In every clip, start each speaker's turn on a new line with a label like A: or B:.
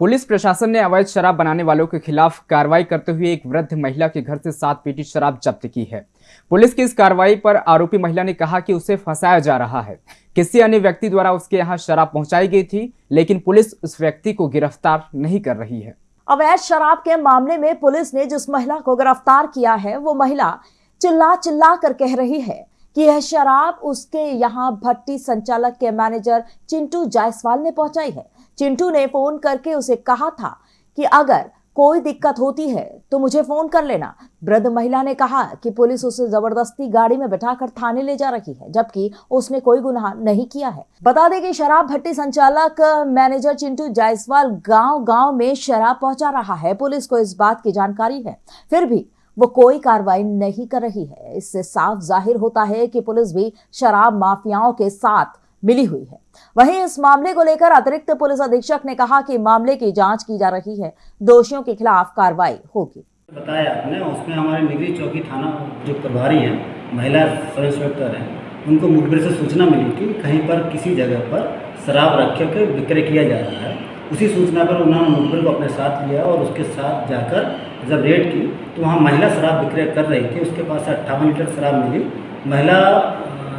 A: Police प्रशासन ने अवैध शराब बनाने वालों के खिलाफ कार्रवाई करते हुए एक वृद्ध महिला के घर से सात पेटी शराब जब्त की है। पुलिस की इस कार्रवाई पर आरोपी महिला ने कहा कि उसे फंसाया जा रहा है। किसी अन्य व्यक्ति द्वारा उसके यहाँ शराब पहुंचाई गई थी, लेकिन पुलिस उस व्यक्ति को गिरफ़्तार नहीं कर रही है।
B: अवैध शराब के मामले में पुलिस ने जिस महिला को गिरफ़्तार किया है, वो महिला चिल्ला चिल्ला कर कह रही है कि यह शराब उसके यहाँ भट्टी संचालक के मैनेजर चिंटू जायसवाल ने पहुंचाई है। चिंटू ने फ़ोन करके उसे कहा था कि अगर कोई दिक्कत होती है तो मुझे फ़ोन कर लेना। वृद्ध महिला ने कहा कि पुलिस उसे ज़बरदस्ती गाड़ी में बैठाकर थाने ले जा रही है, जबकि उसने कोई गुनाह नहीं किया है। बता दें कि शराब भट्टी संचालक, मैनेजर चिंटू जायसवाल गाँव गाँव में शराब पहुँचा रहा है। पुलिस को इस बात की जानकारी है। फिर भी वो कोई कार्रवाई नहीं कर रही है। इससे साफ़ ज़ाहिर होता है कि पुलिस भी शराब माफियाओं के साथ मिली हुई है। वहीं इस मामले को लेकर अतिरिक्त पुलिस अधीक्षक ने कहा कि मामले की जाँच की जा रही है। दोषियों के खिलाफ कार्रवाई होगी।
C: बताया आपने, उसमें हमारे निगरी चौकी थाना जो प्रभारी हैं, महिला सब इंस्पेक्टर हैं, उनको मुखबिर से सूचना मिली कि कहीं पर किसी जगह पर शराब रख के विक्रय किया जा रहा है। उसी सूचना पर उन्होंने मुखबिर को अपने साथ लिया और उसके साथ जाकर जब रेड की तो वहाँ महिला शराब विक्रय कर रही थी, उसके पास अट्ठावन लीटर शराब मिली। महिला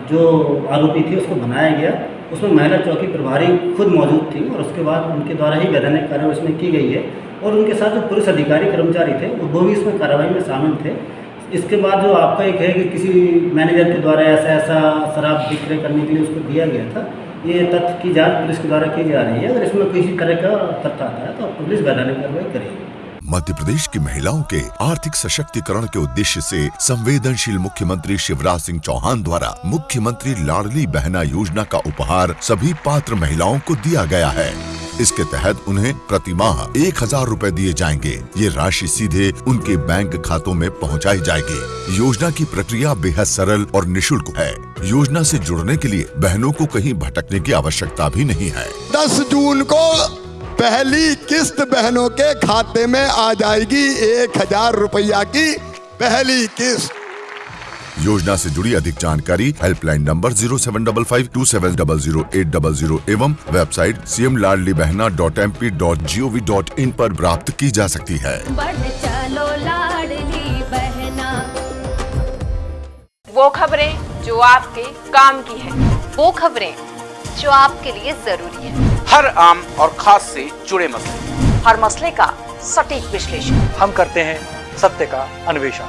C: जो आरोपी थी, उसको बनाया गया। उसमें महिला चौकी प्रभारी खुद मौजूद थी और उसके बाद उनके द्वारा ही वैधानिक कार्रवाई उसमें की गई है और उनके साथ जो पुलिस अधिकारी कर्मचारी थे, वो भी इसमें कार्रवाई में शामिल थे। इसके बाद जो आपका एक है कि किसी मैनेजर के द्वारा ऐसा ऐसा शराब विक्रय करने के लिए उसको दिया गया था, ये तथ्य की जाँच पुलिस के द्वारा की जा रही है। अगर इसमें किसी तरह का तथ्य आता है तो पुलिस वैधानिक कार्रवाई करेगी।
D: मध्य प्रदेश की महिलाओं के आर्थिक सशक्तिकरण के उद्देश्य से संवेदनशील मुख्यमंत्री शिवराज सिंह चौहान द्वारा मुख्यमंत्री लाडली बहना योजना का उपहार सभी पात्र महिलाओं को दिया गया है। इसके तहत उन्हें प्रति माह एक हज़ार रूपए दिए जाएँगे। ये राशि सीधे उनके बैंक खातों में पहुंचाई जाएगी। योजना की प्रक्रिया बेहद सरल और निशुल्क है। योजना से जुड़ने के लिए बहनों को कहीं भटकने की आवश्यकता भी नहीं है।
E: दस जून को पहली किस्त बहनों के खाते में आ जाएगी एक हज़ार रुपया की पहली किस्त।
D: योजना से जुड़ी अधिक जानकारी helpline number zero seven double five two seven double zero eight double zero एवं website C M Ladli Behna dot M P dot G O V dot in आरोप प्राप्त की जा सकती है।
F: चलो लाडली बहना।
G: वो खबरें जो आपके काम की है।
F: वो खबरें जो आपके लिए ज़रूरी है।
H: हर आम और खास से जुड़े मसले।
F: हर मसले का सटीक विश्लेषण।
I: हम करते हैं सत्य का अन्वेषण।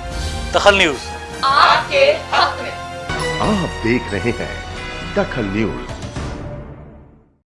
I: दखल न्यूज़।
F: आपके हक में।
J: आप देख रहे हैं दखल न्यूज़।